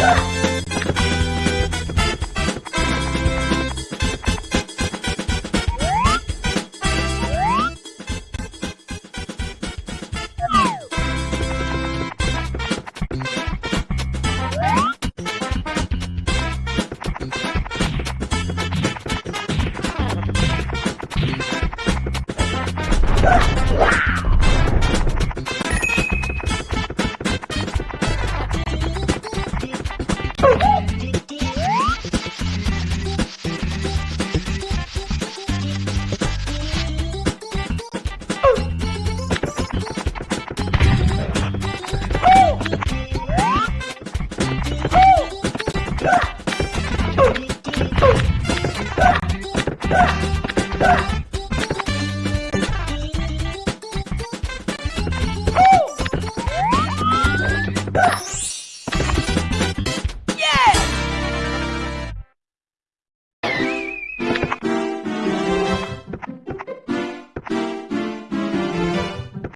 Yeah. Ah!